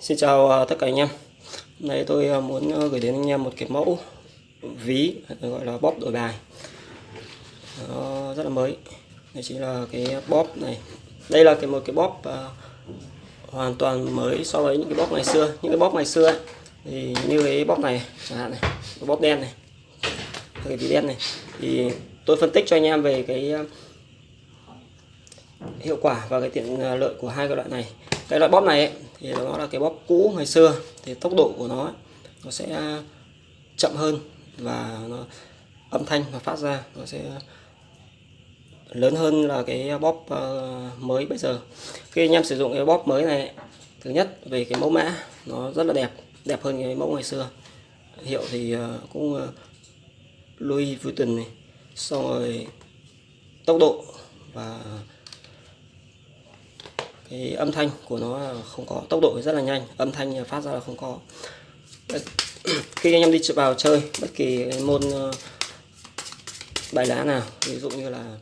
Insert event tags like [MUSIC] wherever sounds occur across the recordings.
Xin chào à, tất cả anh em. Hôm nay tôi à, muốn à, gửi đến anh em một cái mẫu ví gọi là bóp đổi bài. Nó rất là mới. Đây chính là cái bóp này. Đây là cái một cái bóp hoàn toàn mới so với những cái bóp ngày xưa. Những cái bóp ngày xưa ấy, thì như cái bóp này chẳng hạn này, cái bóp đen này, cái ví đen này thì tôi phân tích cho anh em về cái hiệu quả và cái tiện lợi của hai cái loại này cái loại bóp này ấy, thì nó là cái bóp cũ ngày xưa. Thì tốc độ của nó nó sẽ chậm hơn và nó, âm thanh nó phát ra, nó sẽ lớn hơn là cái bóp ờ, mới bây giờ. Khi anh em sử dụng cái bóp mới này, thứ nhất về cái mẫu mã, nó rất là đẹp đẹp hơn cái mẫu ngày xưa. Hiệu thì ờ, cũng ờ, Louis Vuitton này. Xong rồi tốc độ và cái âm thanh của nó là không có. Tốc độ rất là nhanh âm thanh phát ra là không có. [CLEARS THROAT] Khi anh em đi vào chơi bất kỳ môn ờ, bài lá nào ví dụ như là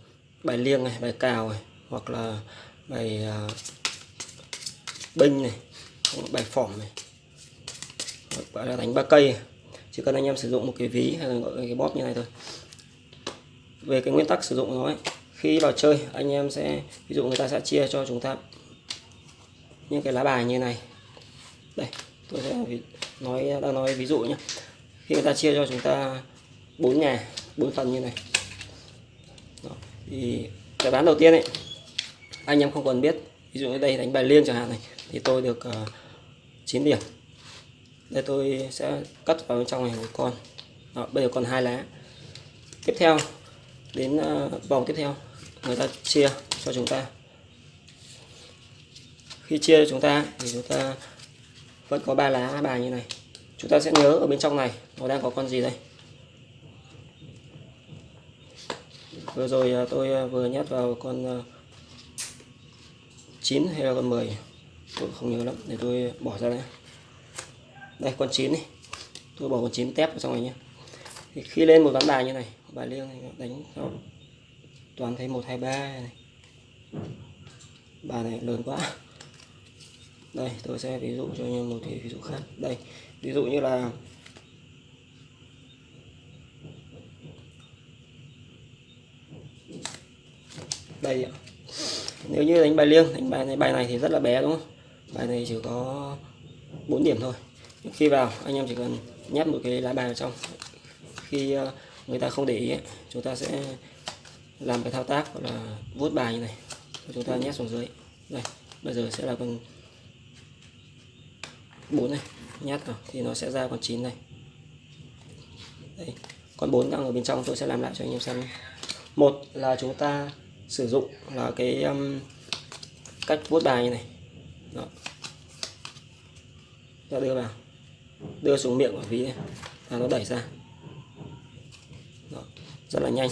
bài liêng này bài cào này hoặc là bài ờ, binh này bài phỏng này gọi là đánh ba cây. Chỉ cần anh em sử dụng một cái ví hay là gọi cái bóp như này thôi. Về cái nguyên tắc sử dụng nó ấy, khi vào chơi anh em sẽ ví dụ người ta sẽ chia cho chúng ta những cái lá bài như này. Đây tôi sẽ nói đang nói ví dụ nhé khi người ta chia cho chúng ta bốn nhà bốn phần như này. Đó. thì cái bán đầu tiên ấy anh em không cần biết. Ví dụ như đây đánh bài liên chẳng hạn này thì tôi được ờ, uh, 9 điểm. Đây tôi sẽ cắt vào bên trong này một con. Đó, bây giờ còn hai lá. Tiếp theo đến uh, vòng tiếp theo người ta chia cho chúng ta khi chia cho chúng ta thì chúng ta vẫn có ba lá bài như này. Chúng ta sẽ nhớ ở bên trong này, nó đang có con gì đây? Vừa rồi à, tôi à, vừa nhét vào con à, 9 hay là con 10 tôi không nhớ lắm, để tôi bỏ ra đây. Đây, con 9 này tôi bỏ con 9 tép vào trong này nhé. Thì khi lên một ván bài như này bài liêng này đánh cho toàn thấy một, hai, ba này. Bài này lớn quá đây, tôi sẽ ví dụ cho anh em một cái ví dụ khác. Đây, ví dụ như là đây ạ. Nếu như đánh bài liêng, đánh bài này bài này thì rất là bé, đúng không? Bài này chỉ có 4 điểm thôi. Khi vào, anh em chỉ cần nhét một cái lá bài vào trong. Khi ờ, người ta không để ý chúng ta sẽ làm cái thao tác gọi là vuốt bài như này. Chúng ta nhét xuống dưới. Đây, bây giờ sẽ là con 4 này nhát vào thì nó sẽ ra con 9 này. Đây con 4 đang ở bên trong tôi sẽ làm lại cho anh em xem một là chúng ta sử dụng là cái um, cách vuốt bài như này. Đó. Ta đưa vào. Đưa xuống miệng của ví này và nó đẩy ra. Đó. rất là nhanh.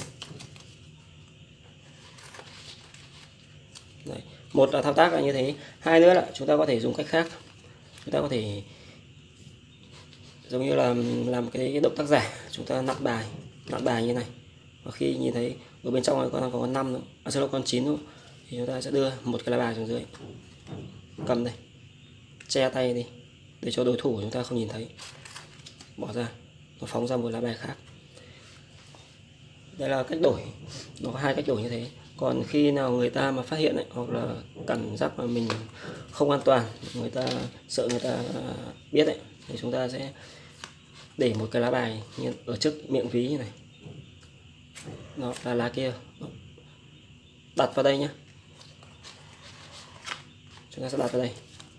Đấy. một là thao tác là như thế. Hai nữa là chúng ta có thể dùng cách khác chúng ta có thể giống như là làm cái, cái động tác giả chúng ta nặn bài nặn bài như này. Và khi nhìn thấy ở bên trong này con có con năm nữa à, sẽ là con chín nữa thì chúng ta sẽ đưa một cái lá bài xuống dưới. Cầm đây che tay đi để cho đối thủ chúng ta không nhìn thấy. Bỏ ra nó phóng ra một lá bài khác. Đây là cách đổi nó có hai cách đổi như thế còn khi nào người ta mà phát hiện ấy, hoặc là cảm giác mà mình không an toàn người ta sợ người ta biết ấy thì chúng ta sẽ để một cái lá bài như ở trước miệng ví như này. Nó là lá kia. Đặt vào đây nhé chúng ta sẽ đặt vào đây.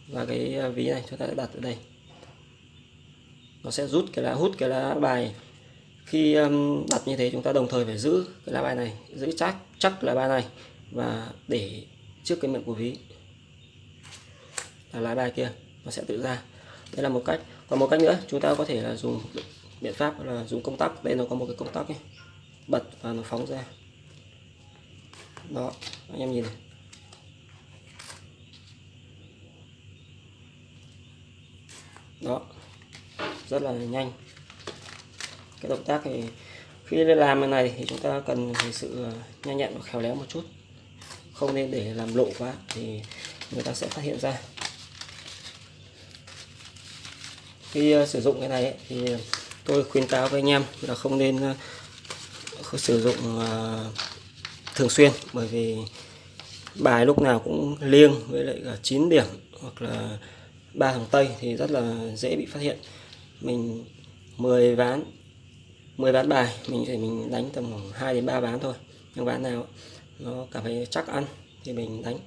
Và cái ví này chúng ta sẽ đặt ở đây. Nó sẽ rút cái lá hút cái lá bài khi đặt như thế chúng ta đồng thời phải giữ cái lá bài này, giữ chắc chắc lá bài này và để trước cái miệng của ví là lá bài kia nó sẽ tự ra. Đây là một cách. Còn một cách nữa, chúng ta có thể là dùng biện pháp là dùng công tắc. Đây nó có một cái công tắc này bật và nó phóng ra. Đó, anh em nhìn này. Đó, rất là nhanh cái động tác thì khi làm cái này thì chúng ta cần phải sự ờ, nhanh nhẹn và khéo léo một chút. Không nên để làm lộ quá thì người ta sẽ phát hiện ra. Khi ờ, sử dụng cái này ấy, thì tôi khuyến cáo với anh em là không nên ờ, không sử dụng thường xuyên. Bởi vì bài lúc nào cũng liêng với lại cả 9 điểm hoặc là ba thằng tây thì rất là dễ bị phát hiện. Mình 10 ván 10 ván bài, mình thì mình đánh tầm khoảng 2 đến 3 ván thôi. Nhưng ván nào nó cảm thấy chắc ăn thì mình đánh.